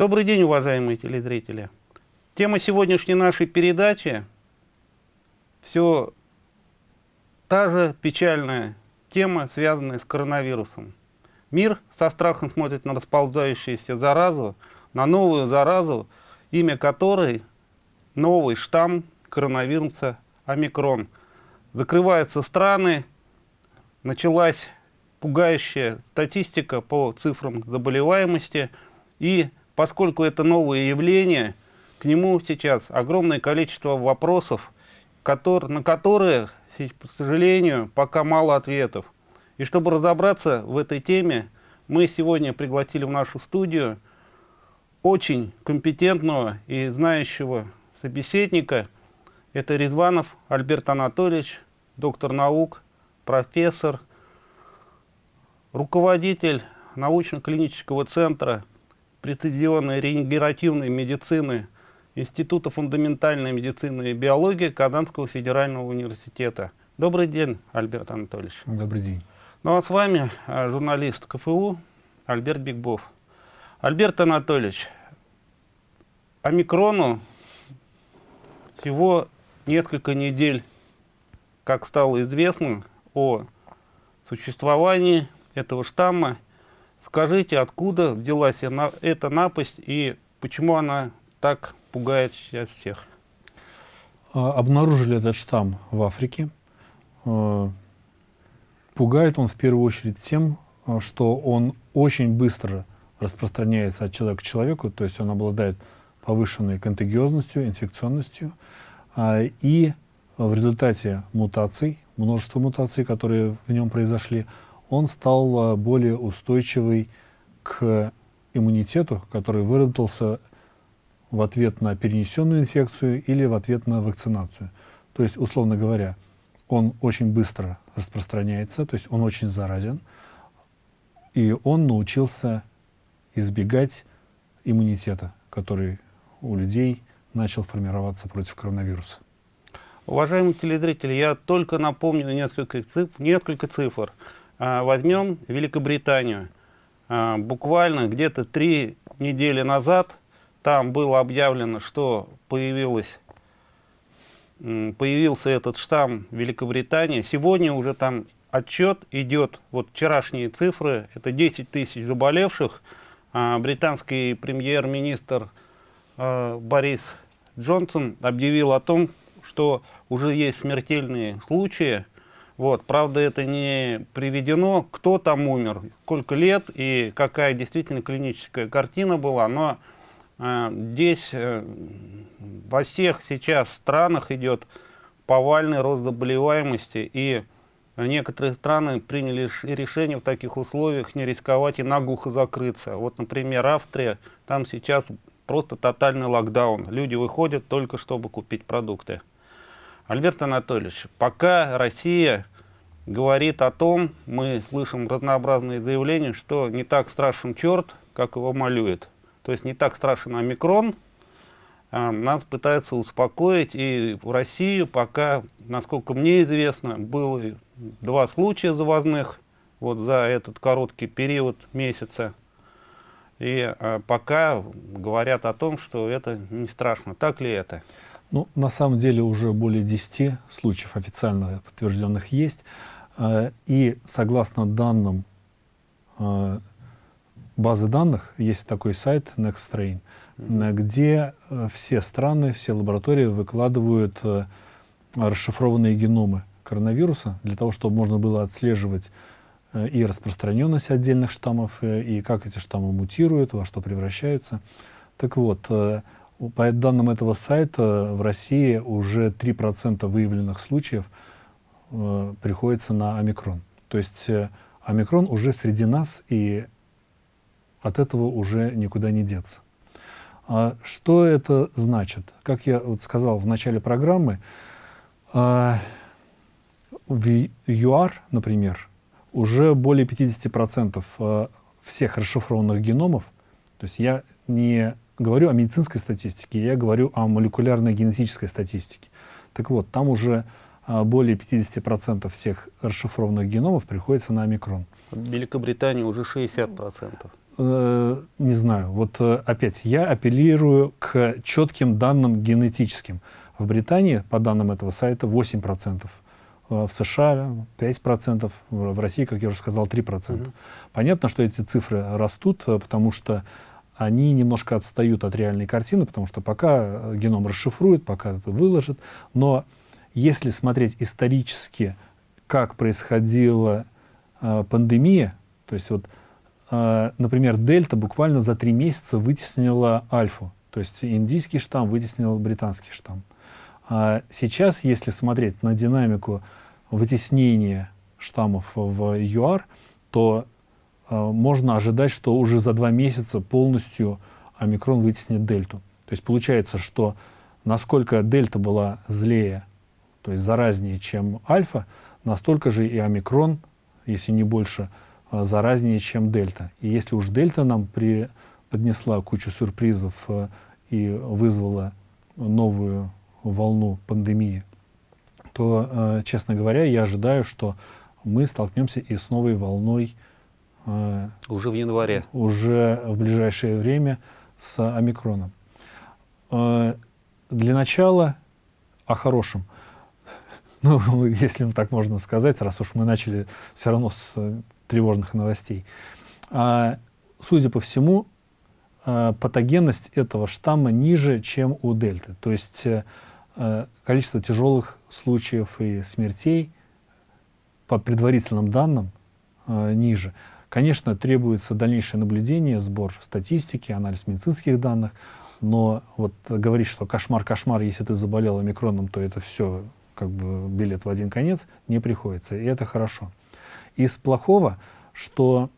Добрый день, уважаемые телезрители. Тема сегодняшней нашей передачи все та же печальная тема, связанная с коронавирусом. Мир со страхом смотрит на расползающуюся заразу, на новую заразу, имя которой новый штамм коронавируса омикрон. Закрываются страны, началась пугающая статистика по цифрам заболеваемости, и поскольку это новое явление, к нему сейчас огромное количество вопросов, который, на которые, к сожалению, пока мало ответов. И чтобы разобраться в этой теме, мы сегодня пригласили в нашу студию очень компетентного и знающего собеседника. Это Резванов Альберт Анатольевич, доктор наук, профессор, руководитель научно-клинического центра прецизионной регенеративной медицины Института фундаментальной медицины и биологии Казанского федерального университета. Добрый день, Альберт Анатольевич. Добрый день. Ну а с вами а, журналист КФУ Альберт Бигбов. Альберт Анатольевич, омикрону всего несколько недель, как стало известно о существовании этого штамма. Скажите, откуда взялась эта напасть и почему она так пугает сейчас всех? А, обнаружили этот штамм в Африке. А, пугает он в первую очередь тем, а, что он очень быстро распространяется от человека к человеку, то есть он обладает повышенной контагиозностью, инфекционностью, и в результате мутаций, множества мутаций, которые в нем произошли, он стал более устойчивый к иммунитету, который выработался в ответ на перенесенную инфекцию или в ответ на вакцинацию. То есть, условно говоря, он очень быстро распространяется, то есть он очень заразен, и он научился избегать иммунитета, который у людей начал формироваться против коронавируса. Уважаемые телезрители, я только напомню несколько цифр. Несколько цифр. А, возьмем Великобританию. А, буквально где-то три недели назад там было объявлено, что появилось, появился этот штамм Великобритании. Сегодня уже там отчет идет, вот вчерашние цифры, это 10 тысяч заболевших. А, британский премьер-министр Борис Джонсон объявил о том, что уже есть смертельные случаи, вот, правда, это не приведено, кто там умер, сколько лет и какая действительно клиническая картина была, но э, здесь э, во всех сейчас странах идет повальный рост заболеваемости, и некоторые страны приняли решение в таких условиях не рисковать и наглухо закрыться. Вот, например, Австрия, там сейчас просто тотальный локдаун, люди выходят только чтобы купить продукты. Альберт Анатольевич, пока Россия говорит о том, мы слышим разнообразные заявления, что не так страшен черт, как его малюет. То есть не так страшен омикрон, а нас пытаются успокоить, и в Россию пока, насколько мне известно, было два случая завозных вот за этот короткий период месяца. И а, пока говорят о том, что это не страшно. Так ли это? Ну, на самом деле уже более 10 случаев официально подтвержденных есть. Э, и согласно данным э, базы данных, есть такой сайт NextStrain, где э, все страны, все лаборатории выкладывают расшифрованные геномы коронавируса, для того, чтобы можно было отслеживать и распространенность отдельных штаммов, и как эти штаммы мутируют, во что превращаются. Так вот, по данным этого сайта, в России уже 3% выявленных случаев э, приходится на омикрон. То есть э, омикрон уже среди нас, и от этого уже никуда не деться. А что это значит? Как я вот сказал в начале программы, э, в ЮАР, например, уже более 50% э, всех расшифрованных геномов, то есть я не говорю о медицинской статистике, я говорю о молекулярной генетической статистике. Так вот, там уже более 50% всех расшифрованных геномов приходится на омикрон. В Великобритании уже 60%. э, не знаю, вот э, опять я апеллирую к четким данным генетическим. В Британии, по данным этого сайта, 8%. Э, в США 5%, в России, как я уже сказал, 3%. Mm-hmm. Понятно, что эти цифры растут, потому что они немножко отстают от реальной картины, потому что пока геном расшифрует, пока это выложит. Но если смотреть исторически, как происходила э, пандемия, то есть вот, э, например, дельта буквально за три месяца вытеснила альфу, то есть индийский штамм вытеснил британский штамм. А сейчас, если смотреть на динамику вытеснения штаммов в ЮАР, то э, можно ожидать, что уже за два месяца полностью омикрон вытеснит дельту. То есть получается, что насколько дельта была злее, то есть заразнее, чем альфа, настолько же и омикрон, если не больше, э, заразнее, чем дельта. И если уж дельта нам при, поднесла кучу сюрпризов э, и вызвала новую волну пандемии, то, э, честно говоря, я ожидаю, что мы столкнемся и с новой волной уже в январе, уже в ближайшее время с омикроном. Для начала о хорошем. Ну, если так можно сказать, раз уж мы начали все равно с тревожных новостей. А, судя по всему, патогенность этого штамма ниже, чем у дельты. То есть Э, количество тяжелых случаев и смертей по предварительным данным э, ниже. Конечно, требуется дальнейшее наблюдение, сбор статистики, анализ медицинских данных, но вот говорить, что кошмар-кошмар, если ты заболел омикроном, то это все как бы билет в один конец, не приходится, и это хорошо. Из плохого, что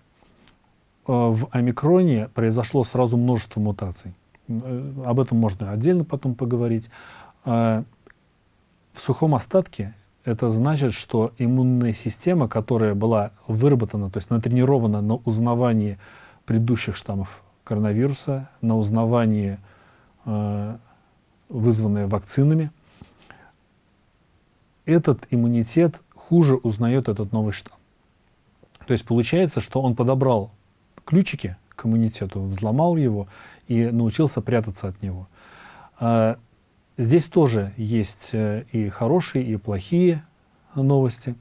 э, в омикроне произошло сразу множество мутаций. Э, об этом можно отдельно потом поговорить. А, в сухом остатке это значит, что иммунная система, которая была выработана, то есть натренирована на узнавании предыдущих штаммов коронавируса, на узнавании, э, вызванное вакцинами, этот иммунитет хуже узнает этот новый штамм. То есть получается, что он подобрал ключики к иммунитету, взломал его и научился прятаться от него. А, Здесь тоже есть э, и хорошие, и плохие новости.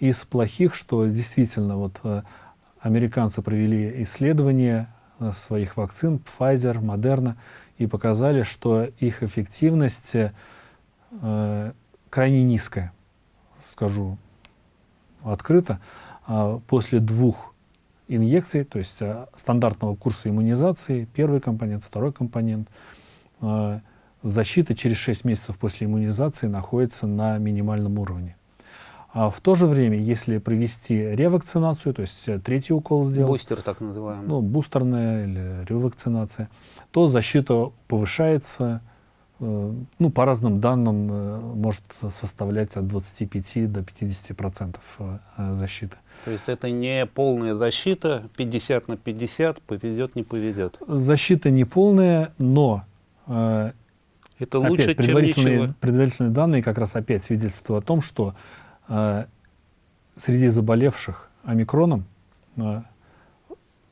Из плохих, что действительно вот э, американцы провели исследования э, своих вакцин Pfizer, Moderna и показали, что их эффективность крайне низкая, скажу открыто. А после двух инъекций, то есть стандартного курса иммунизации, первый компонент, второй компонент, э, защита через 6 месяцев после иммунизации находится на минимальном уровне. А в то же время, если провести ревакцинацию, то есть э, третий укол сделать, бустер так называемый, ну, бустерная или ревакцинация, то защита повышается, ну, по разным данным, э, может составлять от 25 до 50 процентов э, защиты. То есть это не полная защита, 50 на 50, повезет, не повезет? Защита не полная, но э, это лучше, опять, предварительные, чем предварительные данные как раз опять свидетельствуют о том, что э, среди заболевших омикроном э,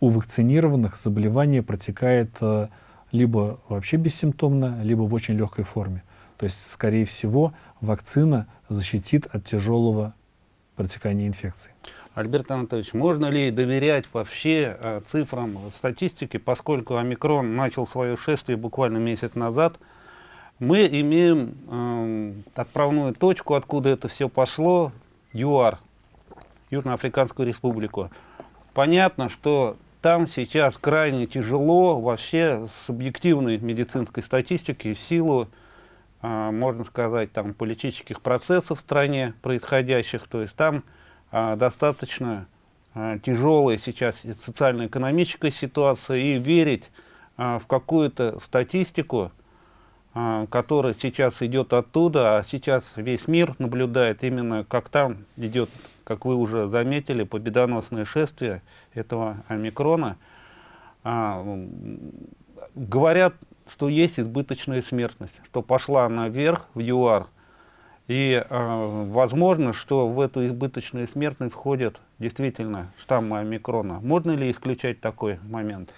у вакцинированных заболевание протекает э, либо вообще бессимптомно, либо в очень легкой форме. То есть, скорее всего, вакцина защитит от тяжелого протекания инфекции. Альберт Анатольевич, можно ли доверять вообще э, цифрам статистики, поскольку омикрон начал свое шествие буквально месяц назад, мы имеем э, отправную точку, откуда это все пошло, ЮАР, Южноафриканскую республику. Понятно, что там сейчас крайне тяжело вообще с объективной медицинской статистики в силу, э, можно сказать, там политических процессов в стране происходящих. То есть там э, достаточно э, тяжелая сейчас социально-экономическая ситуация и верить э, в какую-то статистику, а, который сейчас идет оттуда, а сейчас весь мир наблюдает именно, как там идет, как вы уже заметили, победоносное шествие этого омикрона. А, говорят, что есть избыточная смертность, что пошла наверх в ЮАР. И э, возможно, что в эту избыточную смертность входят действительно штаммы омикрона. Можно ли исключать такой момент?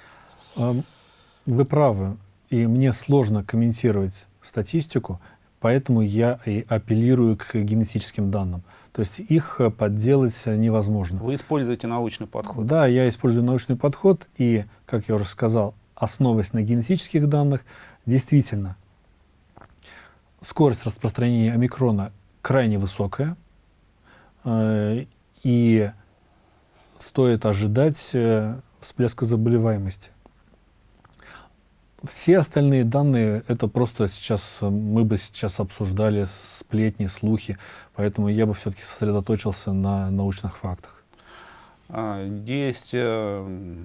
Вы правы. И мне сложно комментировать статистику, поэтому я и апеллирую к генетическим данным. То есть их подделать невозможно. Вы используете научный подход? Да, я использую научный подход, и, как я уже сказал, основываясь на генетических данных, действительно, скорость распространения омикрона крайне высокая, э, и стоит ожидать э, всплеска заболеваемости. Все остальные данные, это просто сейчас, мы бы сейчас обсуждали сплетни, слухи, поэтому я бы все-таки сосредоточился на научных фактах. А, есть э,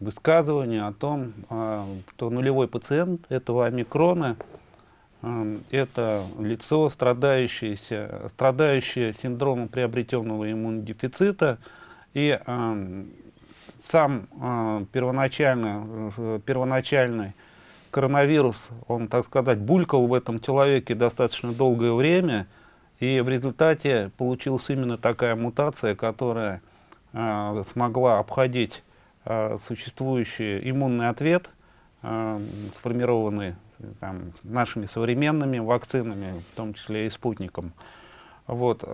высказывание о том, а, что нулевой пациент этого омикрона э, это лицо, страдающее, страдающее синдромом приобретенного иммунодефицита, и э, сам первоначально, первоначальный коронавирус, он, так сказать, булькал в этом человеке достаточно долгое время, и в результате получилась именно такая мутация, которая э, смогла обходить э, существующий иммунный ответ, э, сформированный там, нашими современными вакцинами, в том числе и спутником. Вот.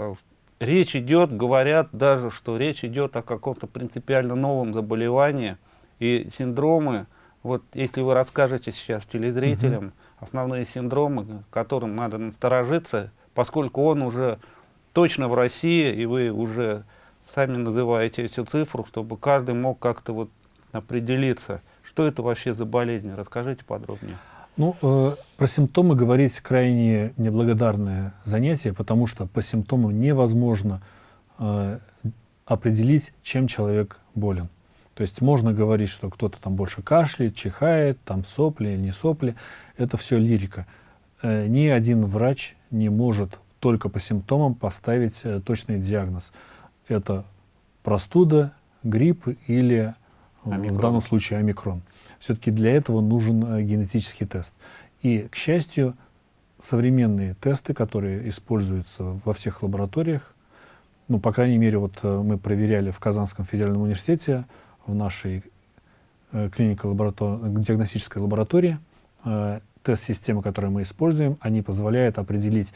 Речь идет, говорят даже, что речь идет о каком-то принципиально новом заболевании, и синдромы, вот если вы расскажете сейчас телезрителям угу. основные синдромы, которым надо насторожиться, поскольку он уже точно в России, и вы уже сами называете эту цифру, чтобы каждый мог как-то вот определиться, что это вообще за болезнь. Расскажите подробнее. Ну, э, про симптомы говорить крайне неблагодарное занятие, потому что по симптомам невозможно э, определить, чем человек болен. То есть можно говорить, что кто-то там больше кашляет, чихает, там сопли или не сопли. Это все лирика. Э, ни один врач не может только по симптомам поставить э, точный диагноз. Это простуда, грипп или омикрон. в данном случае омикрон. Все-таки для этого нужен э, генетический тест. И, к счастью, современные тесты, которые используются во всех лабораториях, ну, по крайней мере, вот мы проверяли в Казанском федеральном университете, в нашей э, клинико-диагностической лаборатории. Э, тест-системы, которые мы используем, они позволяют определить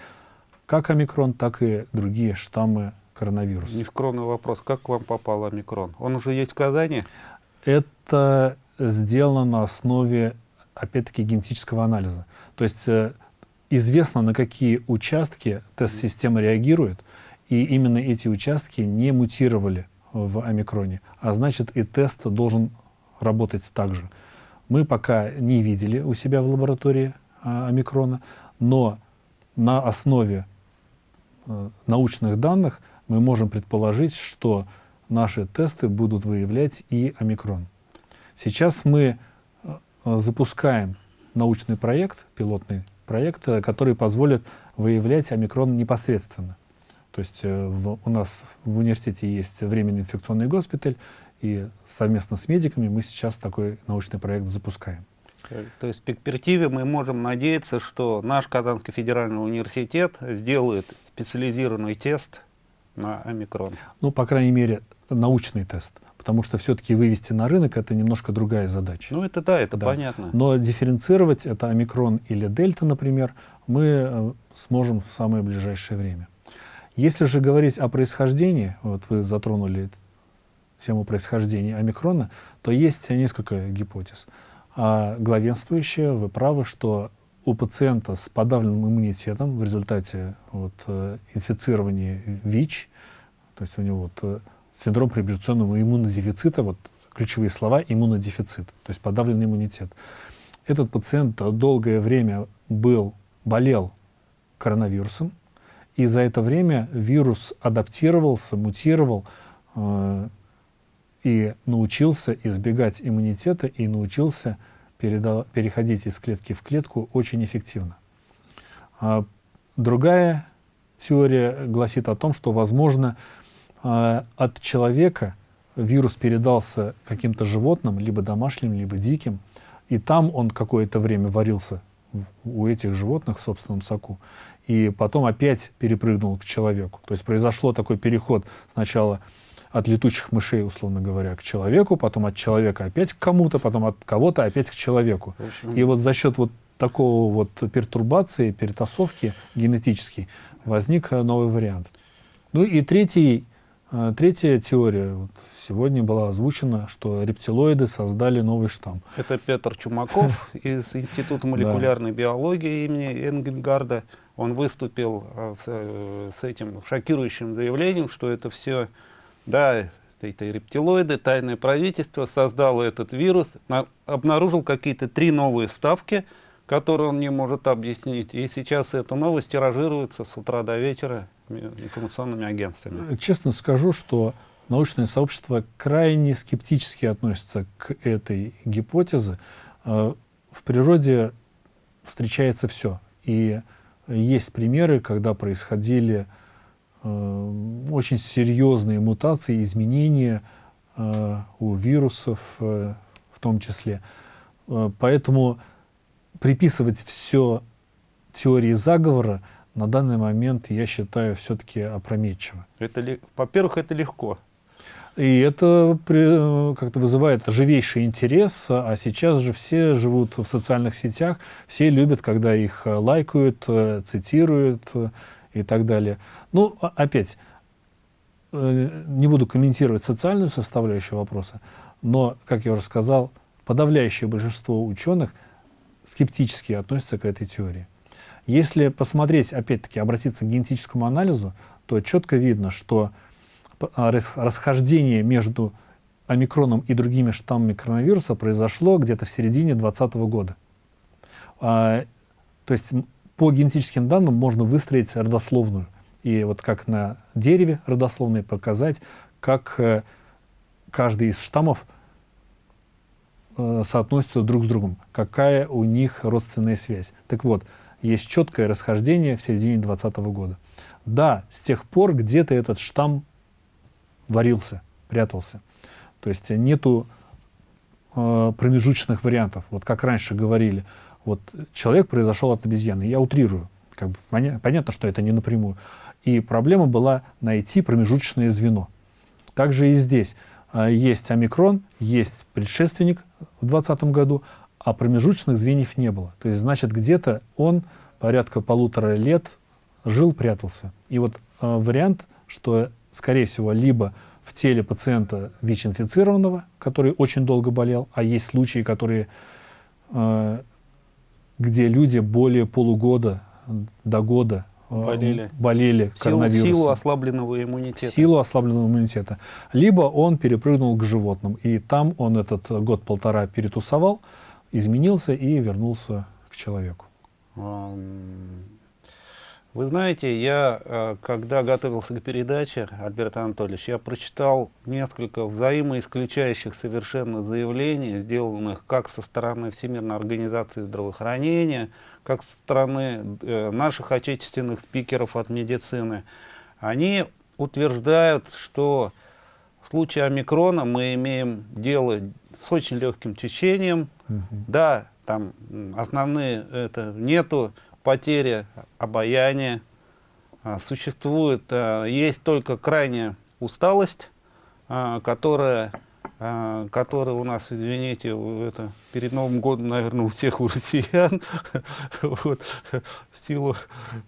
как омикрон, так и другие штаммы коронавируса. Нескромный вопрос. Как к вам попал омикрон? Он уже есть в Казани? Это сделано на основе, опять-таки, генетического анализа. То есть э, известно, на какие участки тест-система реагирует, и именно эти участки не мутировали в омикроне, а значит и тест должен работать так же. Мы пока не видели у себя в лаборатории а, омикрона, но на основе а, научных данных мы можем предположить, что наши тесты будут выявлять и омикрон. Сейчас мы а, запускаем научный проект, пилотный проект, который позволит выявлять омикрон непосредственно. То есть э, в, у нас в университете есть временный инфекционный госпиталь, и совместно с медиками мы сейчас такой научный проект запускаем. То есть в перспективе мы можем надеяться, что наш Казанский федеральный университет сделает специализированный тест на омикрон. Ну, по крайней мере, научный тест. Потому что все-таки вывести на рынок это немножко другая задача. Ну, это да, это да. понятно. Но дифференцировать это омикрон или дельта, например, мы э, сможем в самое ближайшее время. Если же говорить о происхождении, вот вы затронули тему происхождения омикрона, то есть несколько гипотез. А главенствующая, вы правы, что у пациента с подавленным иммунитетом в результате вот, э, инфицирования ВИЧ, то есть у него вот, э, синдром приобретенного иммунодефицита, вот ключевые слова иммунодефицит, то есть подавленный иммунитет. Этот пациент долгое время был, болел коронавирусом, и за это время вирус адаптировался, мутировал э, и научился избегать иммунитета и научился переходить из клетки в клетку очень эффективно. А другая теория гласит о том, что, возможно, от человека вирус передался каким-то животным, либо домашним, либо диким, и там он какое-то время варился у этих животных в собственном соку. И потом опять перепрыгнул к человеку. То есть произошло такой переход сначала от летучих мышей, условно говоря, к человеку, потом от человека опять к кому-то, потом от кого-то опять к человеку. И вот за счет вот такого вот пертурбации, перетасовки генетической возник новый вариант. Ну и третий, третья теория вот сегодня была озвучена, что рептилоиды создали новый штамм. Это Петр Чумаков из Института молекулярной биологии имени Энгельгарда. Он выступил э, с, с этим шокирующим заявлением, что это все да, это рептилоиды, тайное правительство создало этот вирус, на, обнаружил какие-то три новые ставки, которые он не может объяснить. И сейчас эта новость тиражируется с утра до вечера информационными агентствами. Честно скажу, что научное сообщество крайне скептически относится к этой гипотезе. Э, в природе встречается все. И есть примеры, когда происходили Э, очень серьезные мутации, изменения э, у вирусов э, в том числе. Поэтому приписывать все теории заговора на данный момент, я считаю, все-таки опрометчиво. Это, во-первых, это легко. И это как-то вызывает живейший интерес, а сейчас же все живут в социальных сетях, все любят, когда их лайкают, цитируют, и так далее. Ну, опять, э, не буду комментировать социальную составляющую вопроса, но, как я уже сказал, подавляющее большинство ученых скептически относятся к этой теории. Если посмотреть, опять-таки, обратиться к генетическому анализу, то четко видно, что а, расхождение между омикроном и другими штаммами коронавируса произошло где-то в середине 2020 года. А, то есть по генетическим данным можно выстроить родословную. И вот как на дереве родословной показать, как э, каждый из штаммов э, соотносится друг с другом, какая у них родственная связь. Так вот, есть четкое расхождение в середине 2020 года. Да, с тех пор где-то этот штамм варился, прятался. То есть нету э, промежуточных вариантов. Вот как раньше говорили, вот человек произошел от обезьяны. Я утрирую. Как бы, поня понятно, что это не напрямую. И проблема была найти промежуточное звено. Также и здесь. А, есть омикрон, есть предшественник в 2020 году, а промежуточных звеньев не было. То есть, значит, где-то он порядка полутора лет жил, прятался. И вот э, вариант, что, скорее всего, либо в теле пациента ВИЧ-инфицированного, который очень долго болел, а есть случаи, которые э, где люди более полугода до года э, болели, болели коронавирусом. Силу ослабленного иммунитета. Силу ослабленного иммунитета. Либо он перепрыгнул к животным, и там он этот год-полтора перетусовал, изменился и вернулся к человеку. Вы знаете, я, э, когда готовился к передаче, Альберт Анатольевич, я прочитал несколько взаимоисключающих совершенно заявлений, сделанных как со стороны Всемирной организации здравоохранения, как со стороны э, наших отечественных спикеров от медицины. Они утверждают, что в случае омикрона мы имеем дело с очень легким течением. Угу. Да, там основные это нету потеря обаяния, а, существует, а, есть только крайняя усталость, а, которая, которая у нас, извините, это перед Новым годом, наверное, у всех у россиян, вот, силу,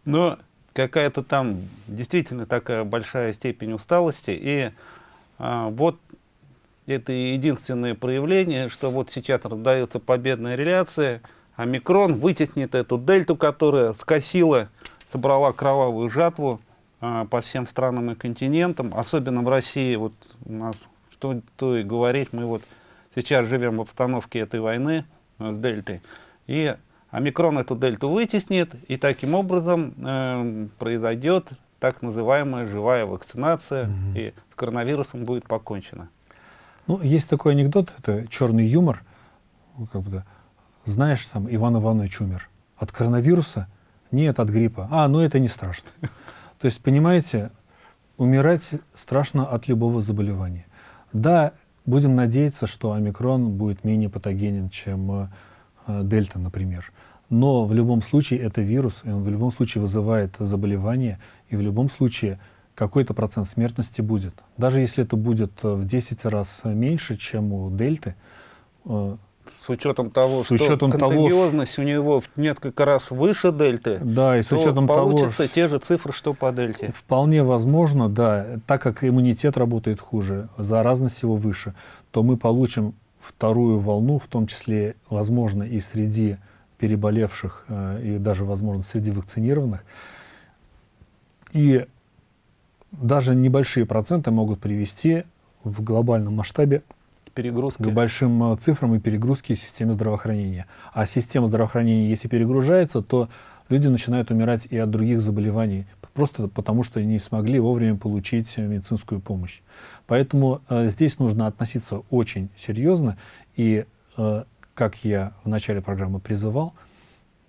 но какая-то там действительно такая большая степень усталости, и вот это единственное проявление, что вот сейчас раздается победная реляция, омикрон вытеснит эту дельту, которая скосила, собрала кровавую жатву а, по всем странам и континентам, особенно в России. Вот у нас, что то и говорить, мы вот сейчас живем в обстановке этой войны с дельтой. И омикрон эту дельту вытеснит, и таким образом э, произойдет так называемая живая вакцинация, угу. и с коронавирусом будет покончено. Ну, есть такой анекдот, это черный юмор, как бы, знаешь, там Иван Иванович умер. От коронавируса? Нет, от гриппа. А, ну это не страшно. То есть, понимаете, умирать страшно от любого заболевания. Да, будем надеяться, что омикрон будет менее патогенен, чем э, дельта, например. Но в любом случае это вирус, и он в любом случае вызывает заболевание, и в любом случае какой-то процент смертности будет. Даже если это будет в 10 раз меньше, чем у дельты, э, с учетом того, с учетом что контагиозность того, у него в несколько раз выше дельты, да, и с учетом получится того, те же цифры, что по дельте. Вполне возможно, да, так как иммунитет работает хуже, заразность его выше, то мы получим вторую волну, в том числе, возможно, и среди переболевших, э, и даже, возможно, среди вакцинированных. И даже небольшие проценты могут привести в глобальном масштабе перегрузки. к большим э, цифрам и перегрузки системы здравоохранения. А система здравоохранения, если перегружается, то люди начинают умирать и от других заболеваний, просто потому что не смогли вовремя получить медицинскую помощь. Поэтому э, здесь нужно относиться очень серьезно, и, э, как я в начале программы призывал,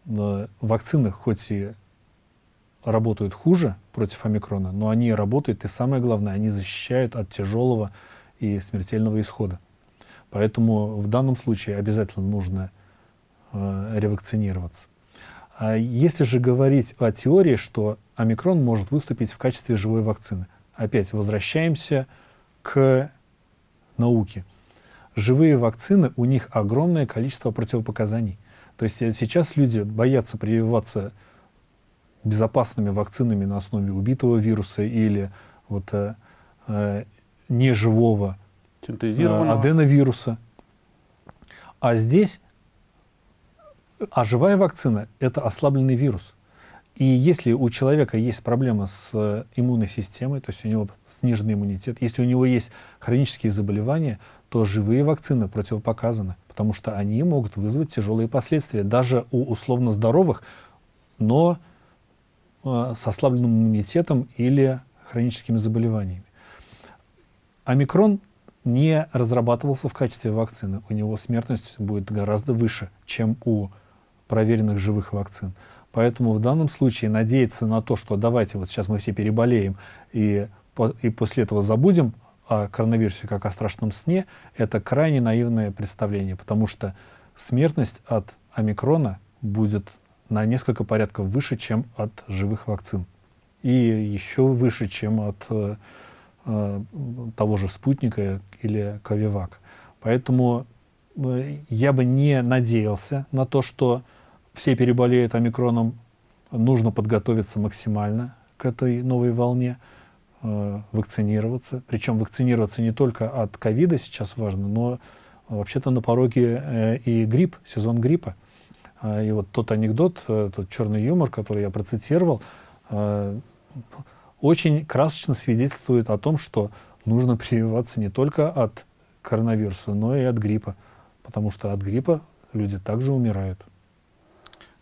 э, вакцины хоть и работают хуже против омикрона, но они работают, и самое главное, они защищают от тяжелого и смертельного исхода. Поэтому в данном случае обязательно нужно э, ревакцинироваться. А если же говорить о теории, что омикрон может выступить в качестве живой вакцины, опять возвращаемся к науке. Живые вакцины, у них огромное количество противопоказаний. То есть э, сейчас люди боятся прививаться безопасными вакцинами на основе убитого вируса или вот, э, э, неживого Синтезированного. Э, аденовируса. А здесь, а живая вакцина – это ослабленный вирус. И если у человека есть проблема с э, иммунной системой, то есть у него сниженный иммунитет, если у него есть хронические заболевания, то живые вакцины противопоказаны, потому что они могут вызвать тяжелые последствия даже у условно здоровых, но э, с ослабленным иммунитетом или хроническими заболеваниями. Омикрон не разрабатывался в качестве вакцины. У него смертность будет гораздо выше, чем у проверенных живых вакцин. Поэтому в данном случае надеяться на то, что давайте вот сейчас мы все переболеем и, и после этого забудем о коронавирусе как о страшном сне, это крайне наивное представление, потому что смертность от омикрона будет на несколько порядков выше, чем от живых вакцин. И еще выше, чем от э, того же спутника или Ковивак. Поэтому э, я бы не надеялся на то, что все переболеют омикроном. Нужно подготовиться максимально к этой новой волне, э, вакцинироваться. Причем вакцинироваться не только от ковида сейчас важно, но вообще-то на пороге и грипп, сезон гриппа. И вот тот анекдот, тот черный юмор, который я процитировал, очень красочно свидетельствует о том, что нужно прививаться не только от коронавируса, но и от гриппа, потому что от гриппа люди также умирают.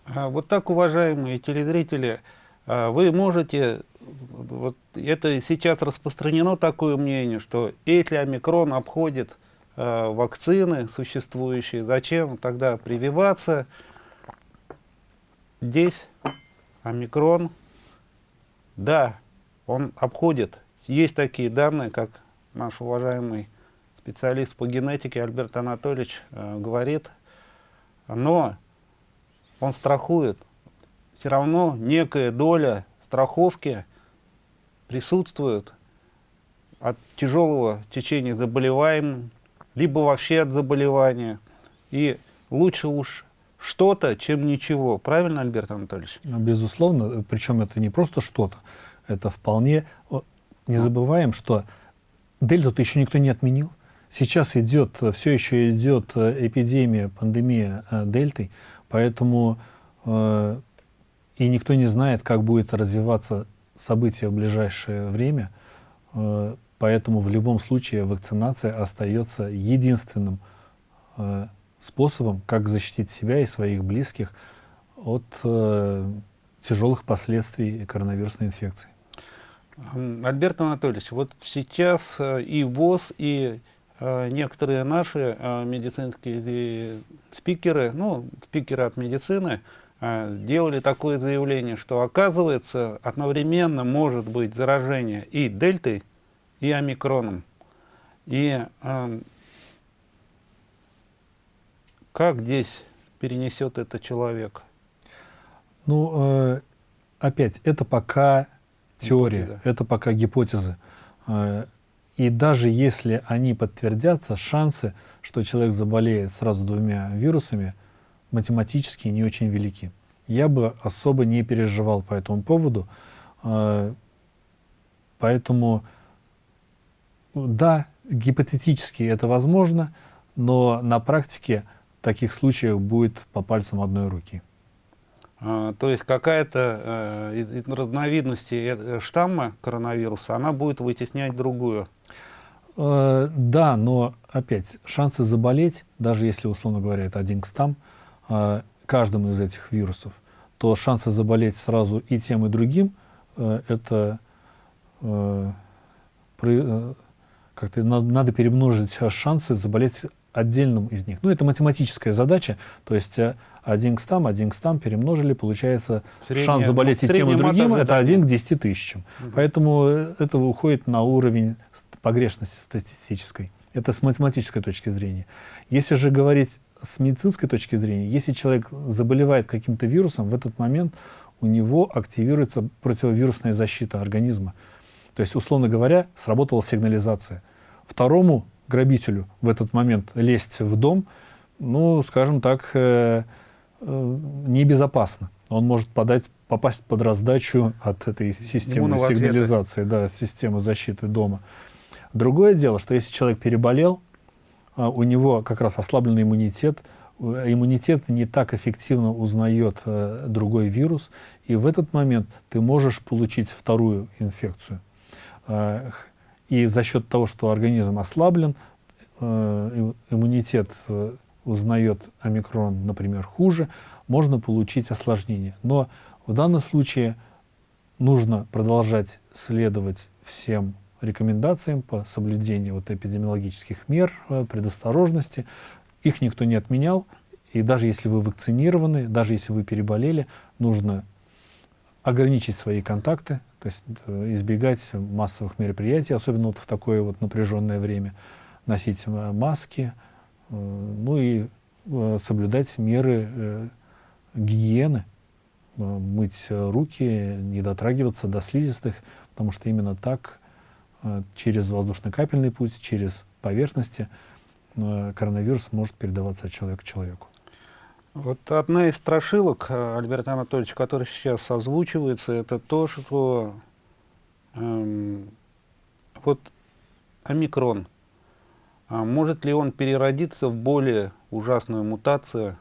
А вот так, уважаемые телезрители, а вы можете, вот это сейчас распространено такое мнение, что если омикрон обходит а, вакцины существующие, зачем тогда прививаться? Здесь омикрон, да, он обходит. Есть такие данные, как наш уважаемый специалист по генетике Альберт Анатольевич э, говорит, но он страхует. Все равно некая доля страховки присутствует от тяжелого течения заболеваем, либо вообще от заболевания. И лучше уж что-то, чем ничего. Правильно, Альберт Анатольевич? Безусловно, причем это не просто что-то это вполне... Не забываем, что дельту-то еще никто не отменил. Сейчас идет, все еще идет э, эпидемия, пандемия э, дельтой, поэтому э, и никто не знает, как будет развиваться событие в ближайшее время, поэтому в любом случае вакцинация остается единственным способом, как защитить себя и своих близких от тяжелых последствий коронавирусной инфекции. Альберт Анатольевич, вот сейчас э, и ВОЗ, и э, некоторые наши э, медицинские спикеры, ну, спикеры от медицины, делали такое заявление, что оказывается одновременно может быть заражение и дельтой, и омикроном. И э, как здесь перенесет это человек? Ну, э, опять, это пока теория, гипотеза. это пока гипотезы. Э, и даже если они подтвердятся, шансы, что человек заболеет сразу двумя вирусами, математически не очень велики. Я бы особо не переживал по этому поводу. Э, поэтому, да, гипотетически это возможно, но на практике таких случаев будет по пальцам одной руки. А, то есть какая-то э, разновидности э, штамма коронавируса, она будет вытеснять другую? Э, да, но опять, шансы заболеть, даже если, условно говоря, это один к стам, каждым из этих вирусов, то шансы заболеть сразу и тем, и другим, это как-то надо перемножить шансы заболеть отдельным из них. Ну, это математическая задача, то есть э, один к стам, один к стам перемножили, получается средняя, шанс заболеть ну, и тем, и другим, это один к 10 тысячам. Угу. Поэтому это уходит на уровень погрешности статистической. Это с математической точки зрения. Если же говорить с медицинской точки зрения, если человек заболевает каким-то вирусом, в этот момент у него активируется противовирусная защита организма. То есть, условно говоря, сработала сигнализация. Второму грабителю в этот момент лезть в дом, ну, скажем так, э, э, небезопасно. Он может подать, попасть под раздачу от этой системы сигнализации, да, системы защиты дома. Другое дело, что если человек переболел, а, у него как раз ослабленный иммунитет, иммунитет не так эффективно узнает э, другой вирус, и в этот момент ты можешь получить вторую инфекцию. Э, и за счет того, что организм ослаблен, э, иммунитет э, узнает омикрон, например, хуже, можно получить осложнение. Но в данном случае нужно продолжать следовать всем рекомендациям по соблюдению вот эпидемиологических мер, э, предосторожности. Их никто не отменял. И даже если вы вакцинированы, даже если вы переболели, нужно ограничить свои контакты, то есть э, избегать массовых мероприятий, особенно вот в такое вот напряженное время, носить э, маски, ну и соблюдать меры гигиены, мыть руки, не дотрагиваться до слизистых, потому что именно так Э, через воздушно-капельный путь, через поверхности э, коронавирус может передаваться от человека к человеку. Вот одна из страшилок, э, Альберт Анатольевич, которая сейчас озвучивается, это то, что эм, вот омикрон, может ли он переродиться в более ужасную мутацию,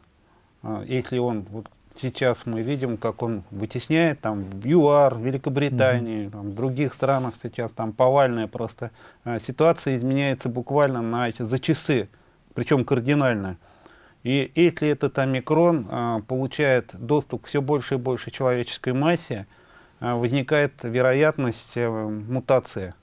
если он вот сейчас мы видим, как он вытесняет там в ЮАР, в Великобритании, -hmm. там, в других странах сейчас там повальная просто э, ситуация изменяется буквально на, за часы, причем кардинально. И если этот омикрон э, получает доступ к все больше и больше человеческой массе, э, возникает вероятность э, мутации.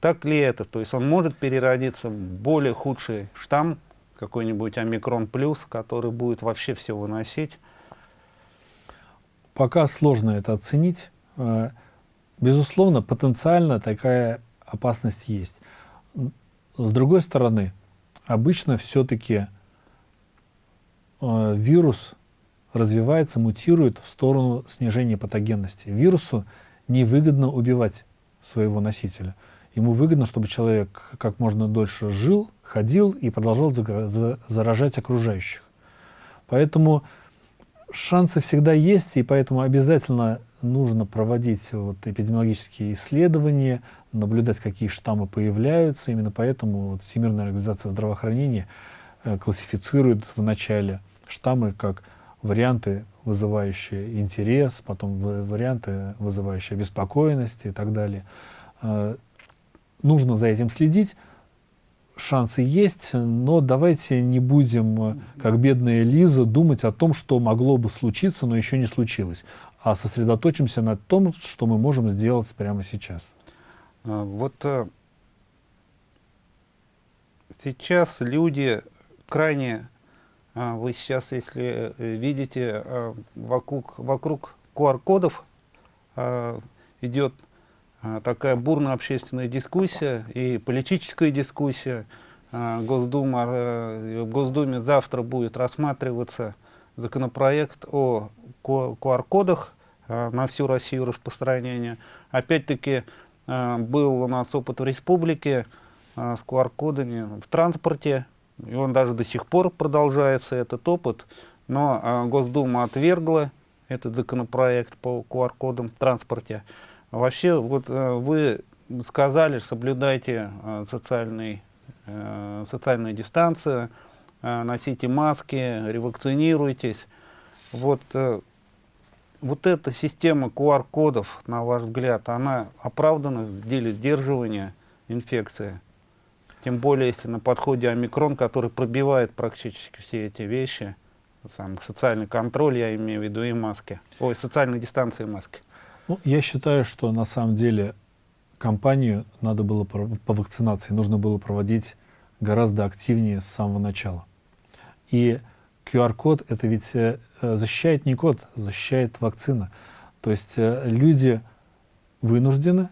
Так ли это? То есть он может переродиться в более худший штамм, какой-нибудь омикрон плюс, который будет вообще все выносить. Пока сложно это оценить. Э, безусловно, потенциально такая опасность есть. С другой стороны, обычно все-таки э, вирус развивается, мутирует в сторону снижения патогенности. Вирусу невыгодно убивать своего носителя. Ему выгодно, чтобы человек как можно дольше жил, ходил и продолжал заражать окружающих. Поэтому шансы всегда есть, и поэтому обязательно нужно проводить вот эпидемиологические исследования, наблюдать, какие штаммы появляются. Именно поэтому вот Всемирная организация здравоохранения э, классифицирует в начале штаммы как варианты, вызывающие интерес, потом варианты, вызывающие беспокойность и так далее. Нужно за этим следить шансы есть, но давайте не будем, э, как бедная Лиза, думать о том, что могло бы случиться, но еще не случилось, а сосредоточимся на том, что мы можем сделать прямо сейчас. А, вот э, сейчас люди крайне, а, вы сейчас, если э, видите, вокруг, вокруг QR-кодов идет а, такая бурная общественная дискуссия и политическая дискуссия. А, Госдума, э, в Госдуме завтра будет рассматриваться законопроект о QR-кодах на всю Россию распространения. Опять-таки был у нас опыт в республике с QR-кодами в транспорте, и он даже до сих пор продолжается, этот опыт, но Госдума отвергла этот законопроект по QR-кодам в транспорте. Вообще, вот э, вы сказали, соблюдайте э, социальный, э, социальную дистанцию, носите маски, ревакцинируйтесь. Вот, вот эта система QR-кодов, на ваш взгляд, она оправдана в деле сдерживания инфекции? Тем более, если на подходе омикрон, который пробивает практически все эти вещи, сам социальный контроль, я имею в виду, и маски. Ой, социальной дистанции и маски. Ну, я считаю, что на самом деле кампанию надо было по вакцинации, нужно было проводить гораздо активнее с самого начала. И QR-код это ведь э, защищает не код, защищает вакцина. То есть э, люди вынуждены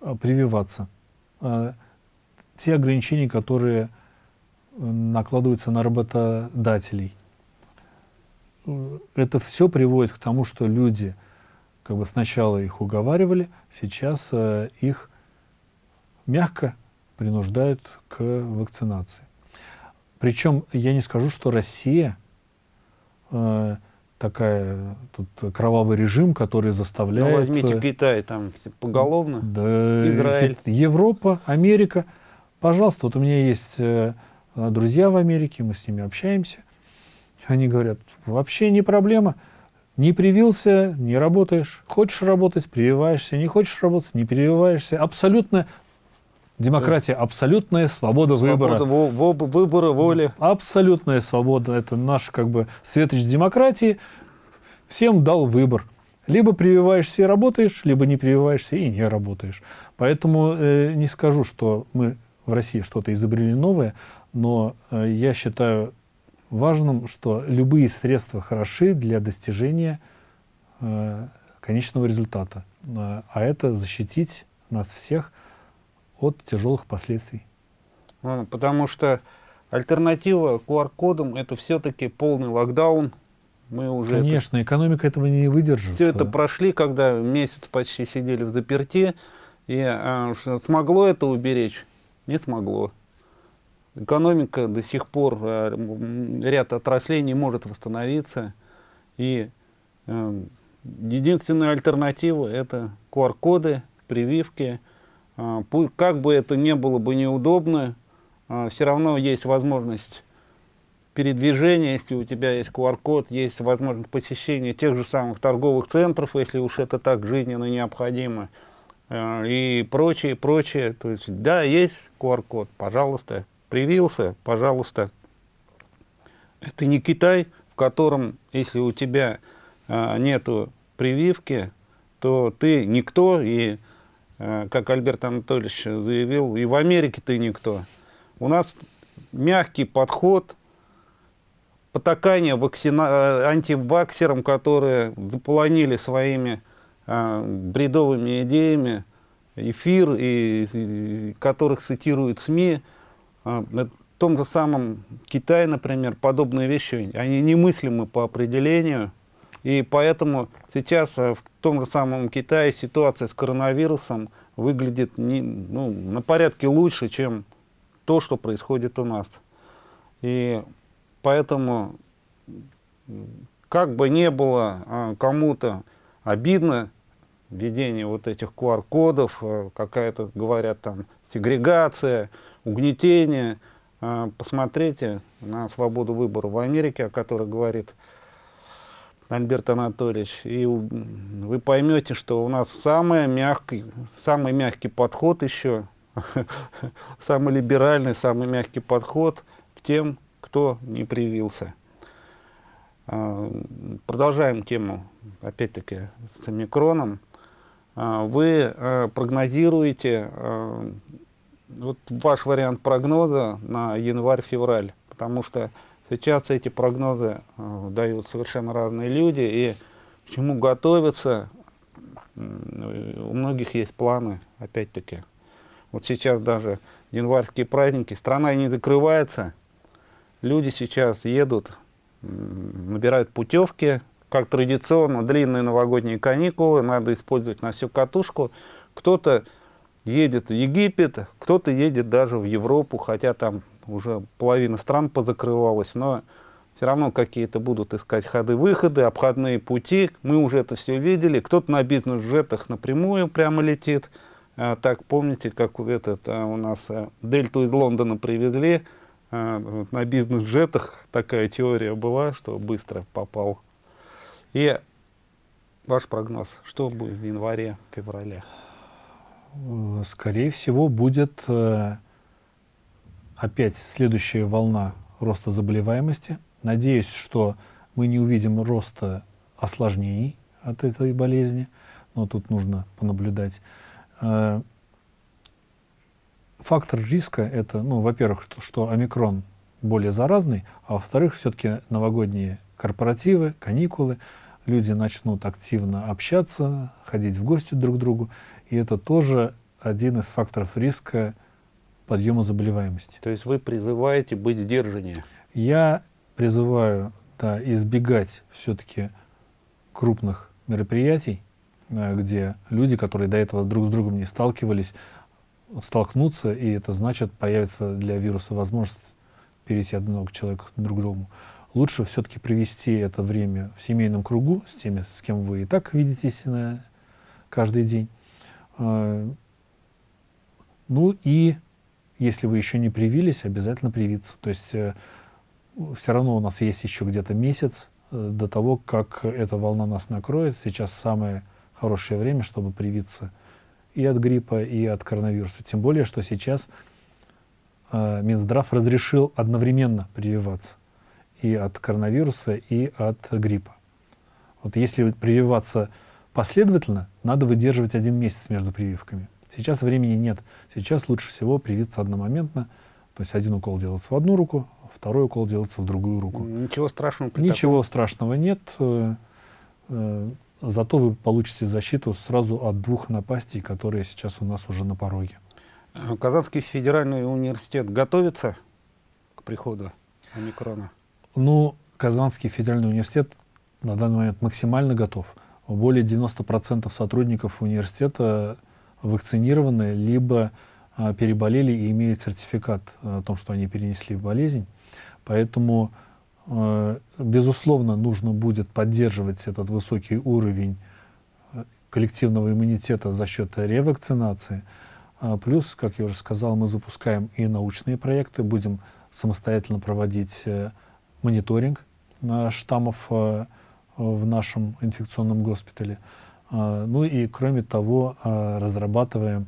э, прививаться те ограничения, которые э, накладываются на работодателей. Это все приводит к тому, что люди как бы сначала их уговаривали, сейчас э, их мягко принуждают к вакцинации. Причем я не скажу, что Россия э, такая тут кровавый режим, который заставляет... Ну, возьмите э, Китай, там поголовно, да, Израиль. Европа, Америка – Пожалуйста, вот у меня есть э, друзья в Америке, мы с ними общаемся. Они говорят, вообще не проблема. Не привился, не работаешь. Хочешь работать, прививаешься. Не хочешь работать, не прививаешься. Абсолютно демократия, абсолютная свобода, свобода выбора. выбора, воли. Абсолютная свобода. Это наш как бы светоч демократии. Всем дал выбор. Либо прививаешься и работаешь, либо не прививаешься и не работаешь. Поэтому э, не скажу, что мы в России что-то изобрели новое, но э, я считаю важным, что любые средства хороши для достижения э, конечного результата. Э, а это защитить нас всех от тяжелых последствий. Ну, потому что альтернатива QR-кодам это все-таки полный локдаун. Мы уже Конечно, это, экономика этого не выдержит. Все это прошли, когда месяц почти сидели в заперти. И э, смогло это уберечь? не смогло. Экономика до сих пор, э, ряд отраслей не может восстановиться. И э, единственная альтернатива это QR-коды, прививки. Э, как бы это ни было бы неудобно, все равно есть возможность передвижения, если у тебя есть QR-код, есть возможность посещения тех же самых торговых центров, если уж это так жизненно необходимо. Э, и прочее, прочее. То есть, да, есть QR-код, пожалуйста, привился, пожалуйста. Это не Китай, в котором, если у тебя а, нету прививки, то ты никто, и, а, как Альберт Анатольевич заявил, и в Америке ты никто. У нас мягкий подход, потакание вакцина... антиваксерам, которые заполонили своими а, бредовыми идеями эфир, и, и которых цитируют СМИ. А, в том же самом Китае, например, подобные вещи, они немыслимы по определению. И поэтому сейчас а, в том же самом Китае ситуация с коронавирусом выглядит не, ну, на порядке лучше, чем то, что происходит у нас. И поэтому, как бы не было кому-то обидно, введение вот этих QR-кодов, э, какая-то, говорят, там, сегрегация, угнетение. Э, посмотрите на свободу выбора в Америке, о которой говорит Альберт Анатольевич, и вы поймете, что у нас самый мягкий, самый мягкий подход еще, самый либеральный, самый мягкий подход к тем, кто не привился. Э, продолжаем тему, опять-таки, с омикроном. А, вы прогнозируете, вот ваш вариант прогноза на январь-февраль, потому что сейчас эти прогнозы э, дают совершенно разные люди, и к чему готовиться, у многих есть планы, опять-таки. Вот сейчас даже январские праздники, страна не закрывается, люди сейчас едут набирают путевки, как традиционно, длинные новогодние каникулы, надо использовать на всю катушку. Кто-то едет в Египет, кто-то едет даже в Европу, хотя там уже половина стран позакрывалась, но все равно какие-то будут искать ходы-выходы, обходные пути. Мы уже это все видели. Кто-то на бизнес-джетах напрямую прямо летит. А, так, помните, как этот, а, у нас а, Дельту из Лондона привезли, а, на бизнес-джетах такая теория была, что быстро попал. И ваш прогноз, что будет в январе, феврале? Э, скорее всего, будет э, опять следующая волна роста заболеваемости. Надеюсь, что мы не увидим роста осложнений от этой болезни, но тут нужно понаблюдать. Э, фактор риска это, ну, во-первых, что, что омикрон более заразный, а во-вторых, все-таки новогодние корпоративы, каникулы, люди начнут активно общаться, ходить в гости друг к другу, и это тоже один из факторов риска подъема заболеваемости. То есть вы призываете быть сдержаннее? Я призываю да, избегать все-таки крупных мероприятий, где люди, которые до этого друг с другом не сталкивались, столкнутся, и это значит, появится для вируса возможность перейти от одного человека к другу. Лучше все-таки провести это время в семейном кругу с теми, с кем вы и так видитесь на каждый день. А, ну и если вы еще не привились, обязательно привиться. То есть э, все равно у нас есть еще где-то месяц э, до того, как эта волна нас накроет. Сейчас самое хорошее время, чтобы привиться и от гриппа, и от коронавируса. Тем более, что сейчас э, Минздрав разрешил одновременно прививаться и от коронавируса, и от гриппа. Вот если прививаться последовательно, надо выдерживать один месяц между прививками. Сейчас времени нет. Сейчас лучше всего привиться одномоментно. То есть один укол делается в одну руку, второй укол делается в другую руку. Ничего страшного. Ничего таком... страшного нет. Э, э, зато вы получите защиту сразу от двух напастей, которые сейчас у нас уже на пороге. Казанский федеральный университет готовится к приходу омикрона? Ну, Казанский федеральный университет на данный момент максимально готов. Более 90% сотрудников университета вакцинированы, либо а, переболели и имеют сертификат о том, что они перенесли болезнь. Поэтому, э, безусловно, нужно будет поддерживать этот высокий уровень э, коллективного иммунитета за счет ревакцинации. А плюс, как я уже сказал, мы запускаем и научные проекты, будем самостоятельно проводить э, мониторинг штаммов в нашем инфекционном госпитале. Ну и, кроме того, разрабатываем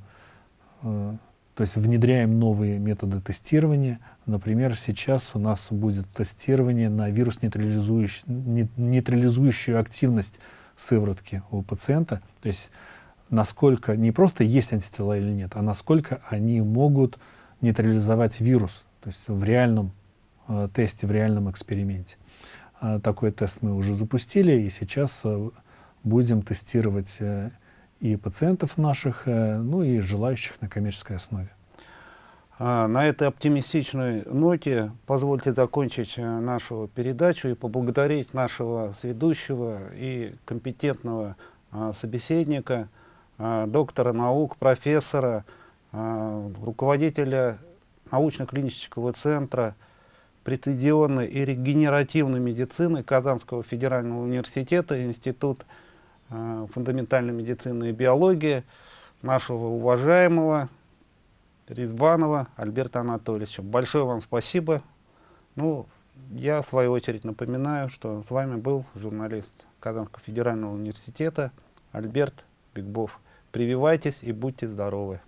то есть внедряем новые методы тестирования. Например, сейчас у нас будет тестирование на вирус нейтрализующий, нейтрализующую активность сыворотки у пациента. То есть насколько не просто есть антитела или нет, а насколько они могут нейтрализовать вирус. То есть в реальном э, тесте, в реальном эксперименте. Э, такой тест мы уже запустили и сейчас э, будем тестировать э, и пациентов наших, э, ну и желающих на коммерческой основе. А, на этой оптимистичной ноте позвольте закончить э, нашу передачу и поблагодарить нашего сведущего и компетентного а, собеседника, а, доктора наук, профессора, руководителя научно-клинического центра прецедионной и регенеративной медицины Казанского федерального университета, Институт Э, фундаментальной медицины и биологии нашего уважаемого Ризбанова Альберта Анатольевича. Большое вам спасибо. Ну, я в свою очередь напоминаю, что с вами был журналист Казанского федерального университета Альберт Бигбов. Прививайтесь и будьте здоровы.